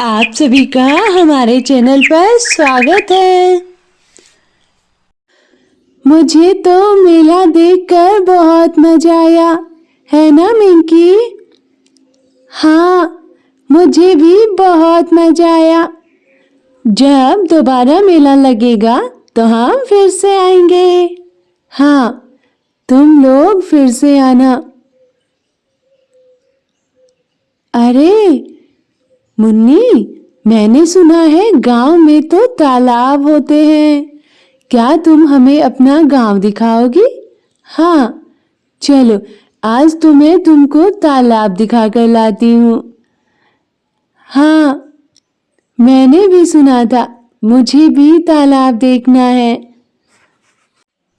आप सभी का हमारे चैनल पर स्वागत है। मुझे तो मेला देखकर बहुत मज़ा आया, है ना मिंकी? हाँ मुझे भी बहुत मज़ा आया। जब दोबारा मेला लगेगा तो हम फिर से आएँगे। हाँ तुम लोग फिर से आना। अरे मुन्नी, मैंने सुना है गाँव में तो तालाब होते हैं। क्या तुम हमें अपना गाँव दिखाओगी? हाँ चलो, आज तुम्हें तुमको तालाब दिखाकर लाती हूँ। हाँ मैंने भी सुना था, मुझे भी तालाब देखना है।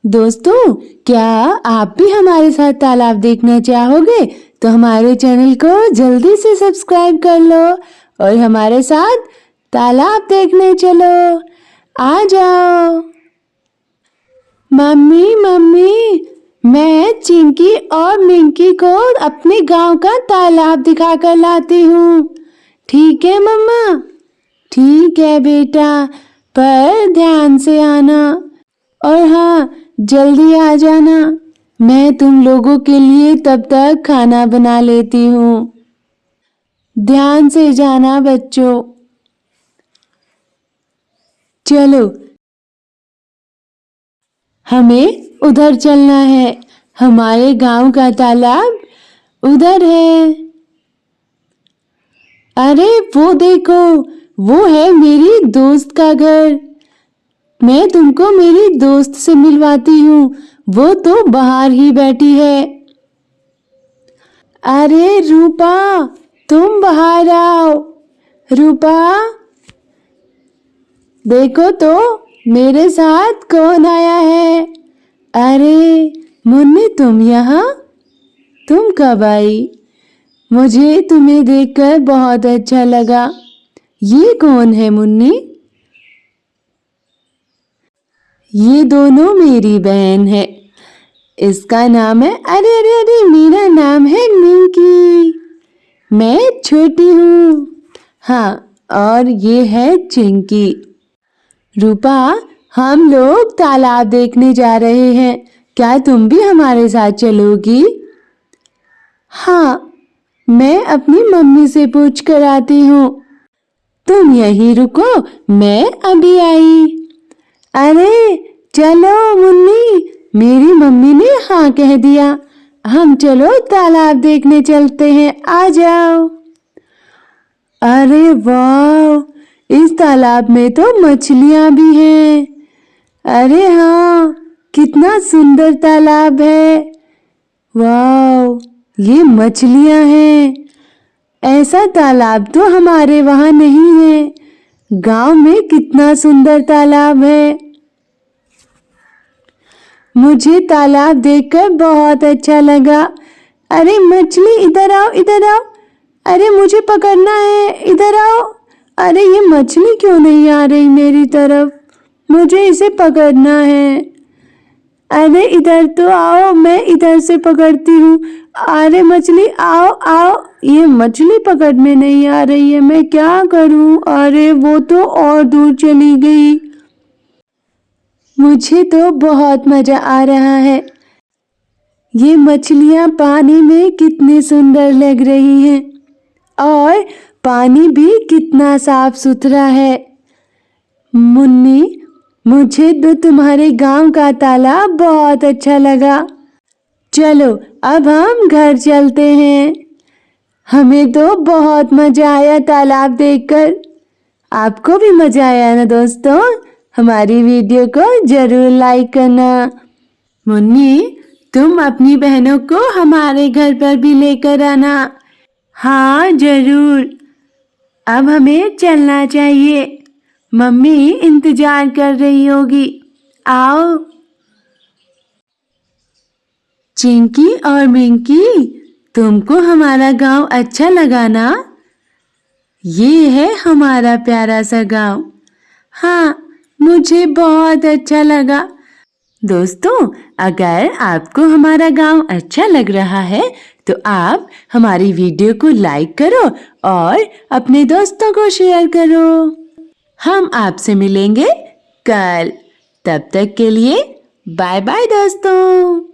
दोस्तों, क्या आप भी हमारे साथ तालाब देखना चाहोगे तो हमारे चैनल को जल्दी से सब्सक्राइब कर लो और हमारे साथ तालाब देखने चलो। आ जाओ। मम्मी मम्मी, मैं चिंकी और मिंकी को अपने गाँव का तालाब दिखा कर लाती हूँ। ठीक है मम्मा? ठीक है बेटा, पर ध्यान से आना। और हाँ जल्दी आ जाना। मैं तुम लोगों के लिए तब तक खाना बना लेती हूँ। ध्यान से जाना बच्चों। चलो। हमें उधर चलना है। हमारे गाँव का तालाब उधर है। अरे वो देखो, वो है मेरी दोस्त का घर। मैं तुमको मेरी दोस्त से मिलवाती हूँ। वो तो बाहर ही बैठी है। अरे रूपा तुम बाहर आओ। रूपा, देखो तो मेरे साथ कौन आया है? अरे, मुन्नी, तुम यहाँ? तुम कब आई? मुझे तुम्हें देखकर बहुत अच्छा लगा। ये कौन है मुन्नी? ये दोनों मेरी बहन है। इसका नाम है, अरे अरे अरे, मेरा नाम है मिंकी मैं छोटी हूँ। हाँ और ये है चिंकी। रूपा, हम लोग तालाब देखने जा रहे हैं। क्या तुम भी हमारे साथ चलोगी? हाँ मैं अपनी मम्मी से पूछ कर आती हूँ। तुम यहीं रुको, मैं अभी आई। अरे, चलो, मुन्नी। मेरी मम्मी ने हाँ कह दिया। हम चलो तालाब देखने चलते हैं। आ जाओ। अरे वाह इस तालाब में तो मछलियाँ भी हैं। अरे हाँ कितना सुंदर तालाब है। वाह ये मछलियाँ हैं। ऐसा तालाब तो हमारे वहाँ नहीं है। गाँव में कितना सुंदर तालाब है। मुझे तालाब देखकर बहुत अच्छा लगा। अरे मछली, इधर आओ इधर आओ। अरे मुझे पकड़ना है, इधर आओ। अरे ये मछली क्यों नहीं आ रही मेरी तरफ़? मुझे इसे पकड़ना है। अरे इधर तो आओ, मैं इधर से पकड़ती हूँ। अरे मछली, आओ आओ। ये मछली पकड़ में नहीं आ रही है, मैं क्या करूँ? अरे वो तो और दूर चली गई। मुझे तो बहुत मज़ा आ रहा है। ये मछलियाँ पानी में कितनी सुंदर लग रही हैं। और पानी भी कितना साफ़ सुथरा है। मुन्नी, मुझे तो तुम्हारे गाँव का तालाब बहुत अच्छा लगा। चलो, अब हम घर चलते हैं। हमें तो बहुत मज़ा आया तालाब देखकर। आपको भी मज़ा आया ना दोस्तों? हमारी वीडियो को ज़रूर लाइक करना। मुन्नी, तुम अपनी बहनों को हमारे घर पर भी लेकर आना। हाँ ज़रूर। अब हमें चलना चाहिए। मम्मी, इंतज़ार कर रही होगी। आओ। चिंकी और मिंकी, तुमको हमारा गाँव अच्छा लगा ना ये है हमारा प्यारा सा गाँव। हाँ मुझे बहुत अच्छा लगा। दोस्तों, अगर आपको हमारा गाँव अच्छा लग रहा है तो आप हमारी वीडियो को लाइक करो और अपने दोस्तों को शेयर करो। हम आपसे मिलेंगे कल। तब तक के लिए बाय बाय दोस्तों।